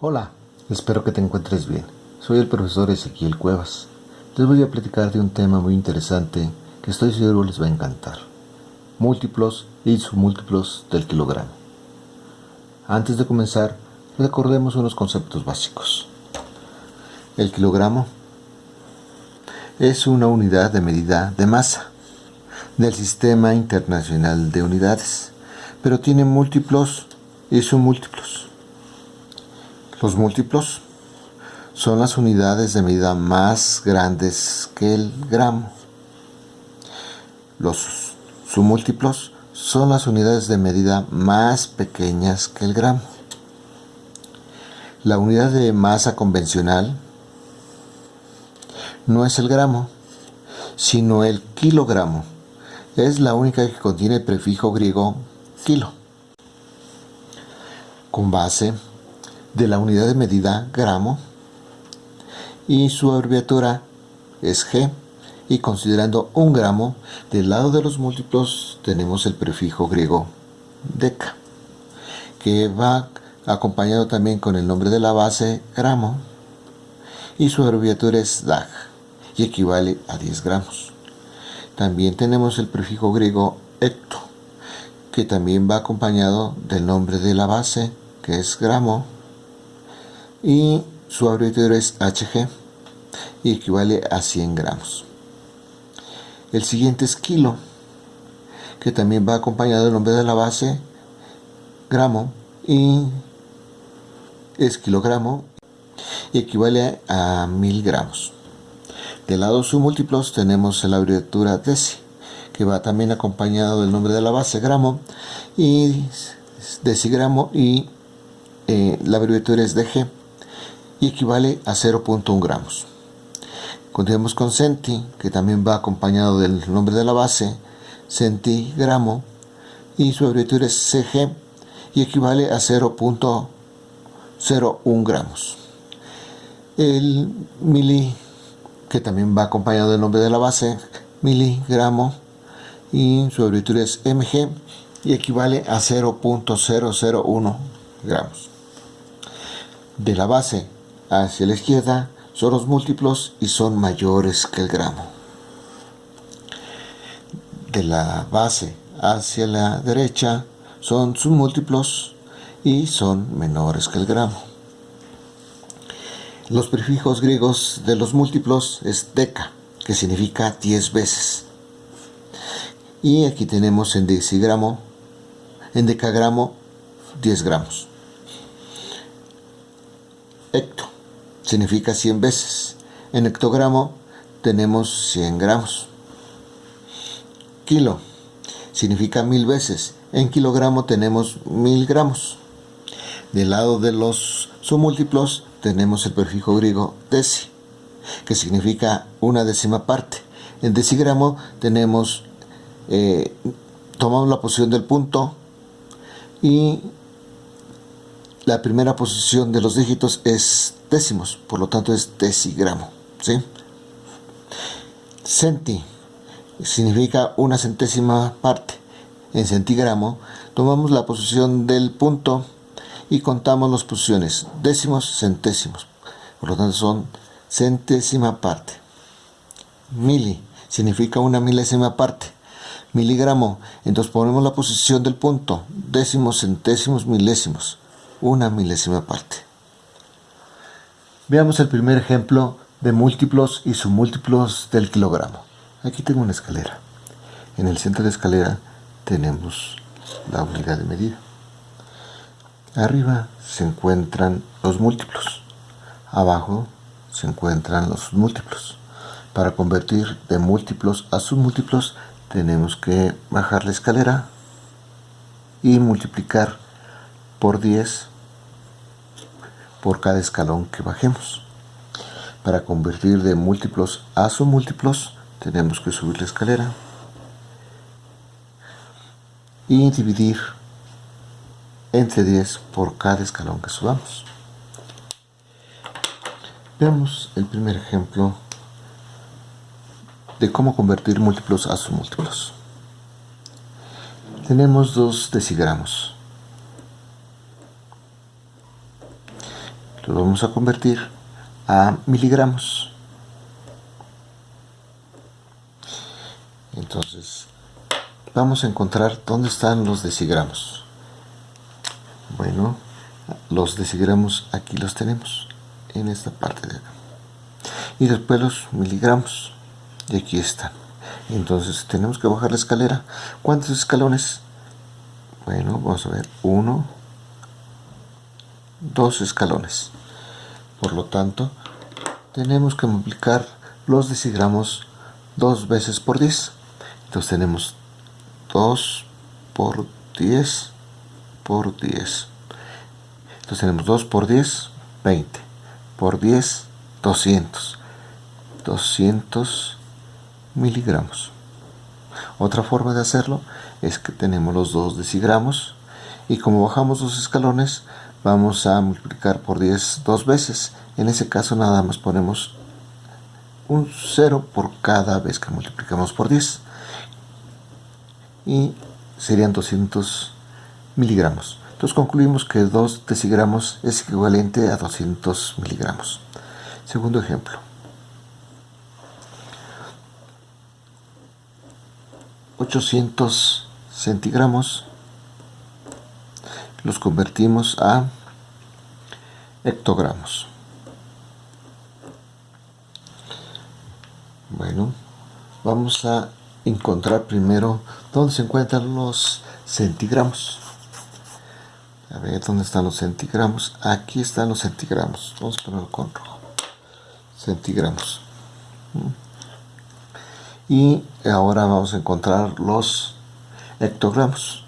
Hola, espero que te encuentres bien. Soy el profesor Ezequiel Cuevas. Les voy a platicar de un tema muy interesante que estoy seguro les va a encantar. Múltiplos y submúltiplos del kilogramo. Antes de comenzar, recordemos unos conceptos básicos. El kilogramo es una unidad de medida de masa del Sistema Internacional de Unidades, pero tiene múltiplos y submúltiplos. Los múltiplos son las unidades de medida más grandes que el gramo. Los submúltiplos son las unidades de medida más pequeñas que el gramo. La unidad de masa convencional no es el gramo, sino el kilogramo. Es la única que contiene el prefijo griego kilo. Con base de la unidad de medida gramo y su abreviatura es G y considerando un gramo del lado de los múltiplos tenemos el prefijo griego deca que va acompañado también con el nombre de la base gramo y su abreviatura es DAG y equivale a 10 gramos. También tenemos el prefijo griego hecto que también va acompañado del nombre de la base que es gramo y su abreviatura es HG y equivale a 100 gramos. El siguiente es kilo, que también va acompañado del nombre de la base, gramo, y es kilogramo y equivale a 1000 gramos. Del lado submúltiplos tenemos la abreviatura deci, que va también acompañado del nombre de la base, gramo, y decigramo, y eh, la abreviatura es DG y equivale a 0.1 gramos. Continuemos con centi, que también va acompañado del nombre de la base, centigramo, y su abreviatura es CG y equivale a 0.01 gramos. El mili, que también va acompañado del nombre de la base, miligramo, y su abreviatura es MG y equivale a 0.001 gramos. De la base hacia la izquierda son los múltiplos y son mayores que el gramo. De la base hacia la derecha son sus múltiplos y son menores que el gramo. Los prefijos griegos de los múltiplos es deca, que significa 10 veces. Y aquí tenemos en decigramo, en decagramo, 10 gramos. Hecto, significa 100 veces. En hectogramo tenemos 100 gramos. Kilo significa mil veces. En kilogramo tenemos mil gramos. Del lado de los submúltiplos tenemos el prefijo griego deci, que significa una décima parte. En decigramo tenemos, eh, tomamos la posición del punto y la primera posición de los dígitos es décimos, por lo tanto es decigramo. ¿sí? Centi significa una centésima parte. En centigramo tomamos la posición del punto y contamos las posiciones, décimos, centésimos. Por lo tanto son centésima parte. Mili significa una milésima parte. Miligramo, entonces ponemos la posición del punto, décimos, centésimos, milésimos una milésima parte. Veamos el primer ejemplo de múltiplos y submúltiplos del kilogramo. Aquí tengo una escalera. En el centro de la escalera tenemos la unidad de medida. Arriba se encuentran los múltiplos. Abajo se encuentran los múltiplos. Para convertir de múltiplos a submúltiplos tenemos que bajar la escalera y multiplicar por 10 por cada escalón que bajemos. Para convertir de múltiplos a submúltiplos tenemos que subir la escalera y dividir entre 10 por cada escalón que subamos. Veamos el primer ejemplo de cómo convertir múltiplos a submúltiplos. Tenemos dos decigramos lo vamos a convertir a miligramos. Entonces, vamos a encontrar dónde están los decigramos. Bueno, los decigramos aquí los tenemos, en esta parte de acá. Y después los miligramos, y aquí están. Entonces tenemos que bajar la escalera. ¿Cuántos escalones? Bueno, vamos a ver. Uno, dos escalones. Por lo tanto, tenemos que multiplicar los decigramos dos veces por 10. Entonces tenemos 2 por 10 por 10. Entonces tenemos 2 por 10, 20. Por 10, 200. 200 miligramos. Otra forma de hacerlo es que tenemos los dos decigramos y como bajamos los escalones vamos a multiplicar por 10 dos veces. En ese caso nada más ponemos un 0 por cada vez que multiplicamos por 10 y serían 200 miligramos. Entonces concluimos que 2 decigramos es equivalente a 200 miligramos. Segundo ejemplo. 800 centigramos los convertimos a hectogramos. Bueno, vamos a encontrar primero dónde se encuentran los centigramos. A ver, ¿dónde están los centigramos? Aquí están los centigramos. Vamos a ponerlo con rojo. Centigramos. Y ahora vamos a encontrar los hectogramos.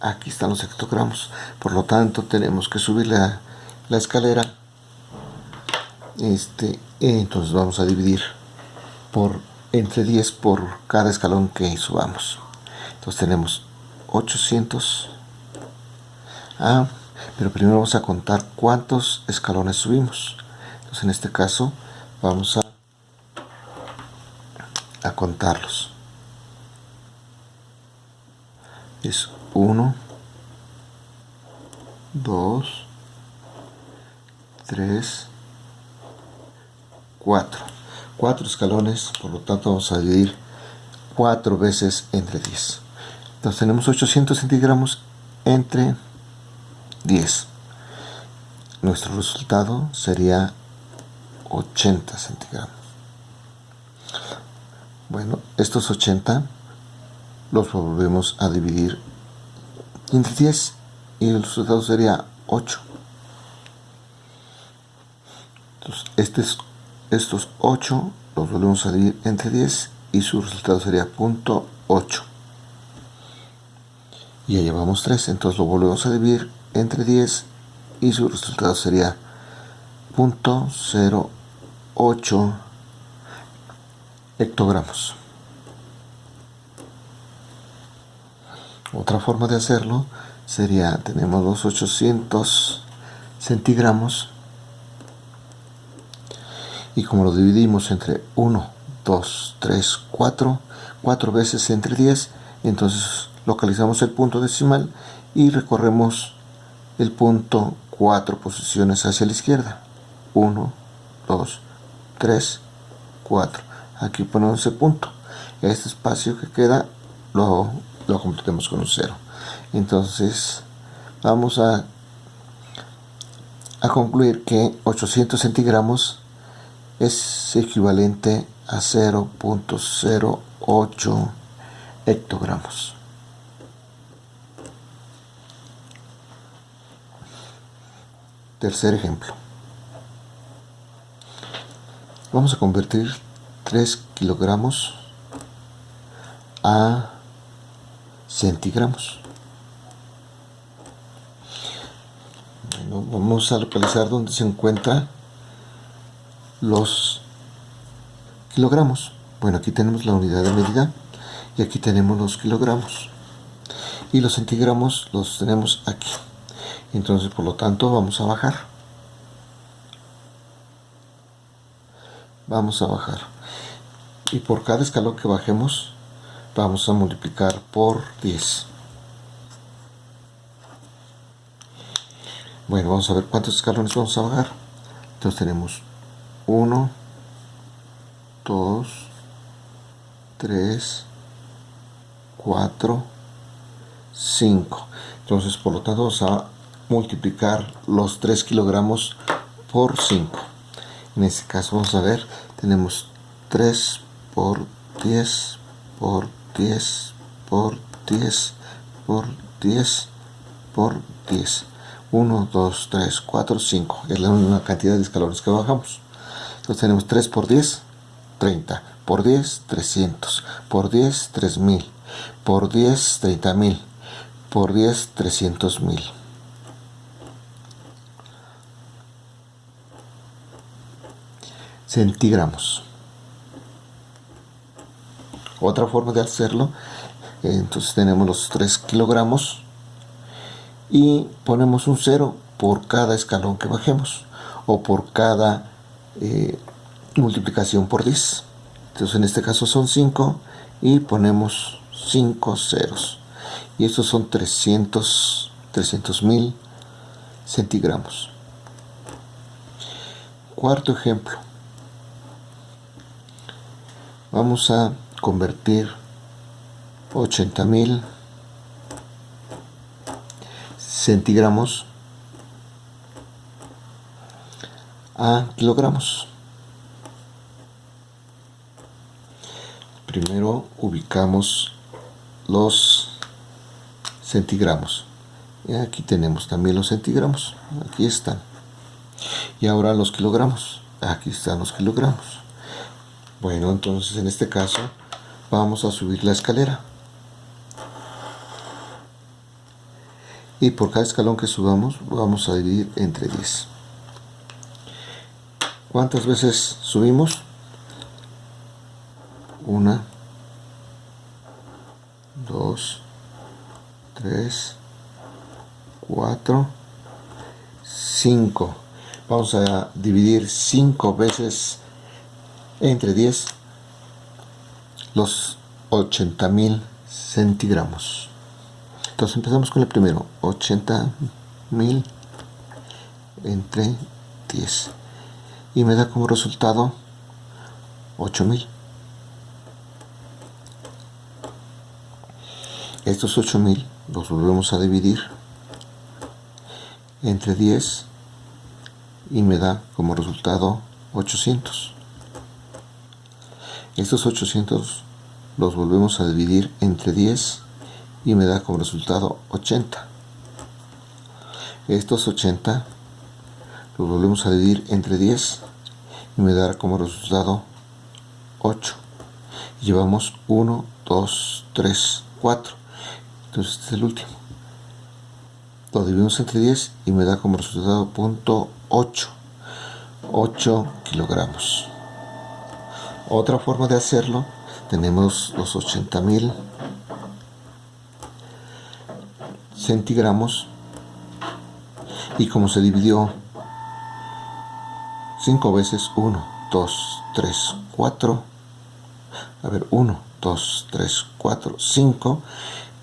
Aquí están los hectogramos. Por lo tanto, tenemos que subir la, la escalera. Este, entonces vamos a dividir por entre 10 por cada escalón que subamos. Entonces tenemos 800. Ah, pero primero vamos a contar cuántos escalones subimos. Entonces en este caso vamos a, a contarlos. 1, 2, 3, 4 4 escalones, por lo tanto vamos a dividir 4 veces entre 10. Entonces tenemos 800 centigramos entre 10. Nuestro resultado sería 80 centigramos. Bueno, estos 80 los volvemos a dividir entre 10 y el resultado sería 8. Entonces, este es estos 8 los volvemos a dividir entre 10 y su resultado sería punto 8 y ya llevamos 3 entonces lo volvemos a dividir entre 10 y su resultado sería punto 08 hectogramos otra forma de hacerlo sería tenemos los 800 centigramos y como lo dividimos entre 1, 2, 3, 4, 4 veces entre 10, entonces localizamos el punto decimal y recorremos el punto 4 posiciones hacia la izquierda. 1, 2, 3, 4. Aquí ponemos ese punto. Este espacio que queda lo, lo completemos con un 0. Entonces vamos a, a concluir que 800 centigramos es equivalente a 0.08 hectogramos. Tercer ejemplo. Vamos a convertir 3 kilogramos a centigramos. vamos a localizar dónde se encuentra los kilogramos. Bueno, aquí tenemos la unidad de medida y aquí tenemos los kilogramos. Y los centigramos los tenemos aquí. Entonces, por lo tanto, vamos a bajar. Vamos a bajar. Y por cada escalón que bajemos, vamos a multiplicar por 10. Bueno, vamos a ver cuántos escalones vamos a bajar. Entonces tenemos 1, 2, 3, 4, 5. Entonces, por lo tanto, vamos a multiplicar los 3 kilogramos por 5. En este caso, vamos a ver, tenemos 3 por 10 por 10 por 10 por 10 por 10. 1, 2, 3, 4, 5. Es la única cantidad de escalones que bajamos. Entonces tenemos 3 por 10, 30. Por 10, 300. Por 10, 3000. Por 10, 30000. Por 10, 300000. Centigramos. Otra forma de hacerlo, entonces tenemos los 3 kilogramos y ponemos un 0 por cada escalón que bajemos o por cada eh, multiplicación por 10 entonces en este caso son 5 y ponemos 5 ceros. Y estos son 300 300 mil centigramos cuarto ejemplo. Vamos a convertir 80 mil centigramos a kilogramos. Primero ubicamos los centigramos. Y aquí tenemos también los centigramos. Aquí están. Y ahora los kilogramos. Aquí están los kilogramos. Bueno, entonces en este caso vamos a subir la escalera. y por cada escalón que subamos vamos a dividir entre 10 ¿cuántas veces subimos? una 2 3 4 5 vamos a dividir 5 veces entre 10 los 80.000 centigramos entonces empezamos con el primero, 80 mil entre 10. Y me da como resultado 8000. Estos 8000 los volvemos a dividir entre 10 y me da como resultado 800. Estos 800 los volvemos a dividir entre 10 y me da como resultado 80 estos 80 los volvemos a dividir entre 10 y me da como resultado 8 llevamos 1 2 3 4 entonces este es el último. Lo dividimos entre 10 y me da como resultado punto 8 8 kilogramos otra forma de hacerlo tenemos los 80.000 centigramos. Y como se dividió 5 veces 1, 2, 3, 4 a ver 1, 2, 3, 4, 5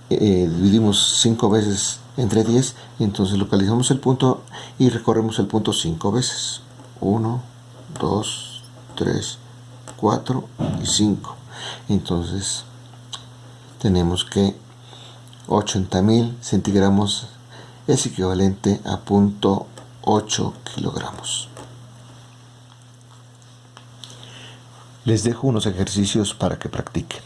dividimos 5 veces entre 10 y entonces localizamos el punto y recorremos el punto 5 veces. 1, 2, 3, 4 y 5 entonces tenemos que 80.000 centigramos es equivalente a 0.8 kilogramos. Les dejo unos ejercicios para que practiquen.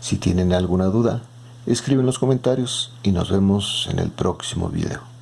Si tienen alguna duda, escriben en los comentarios y nos vemos en el próximo video.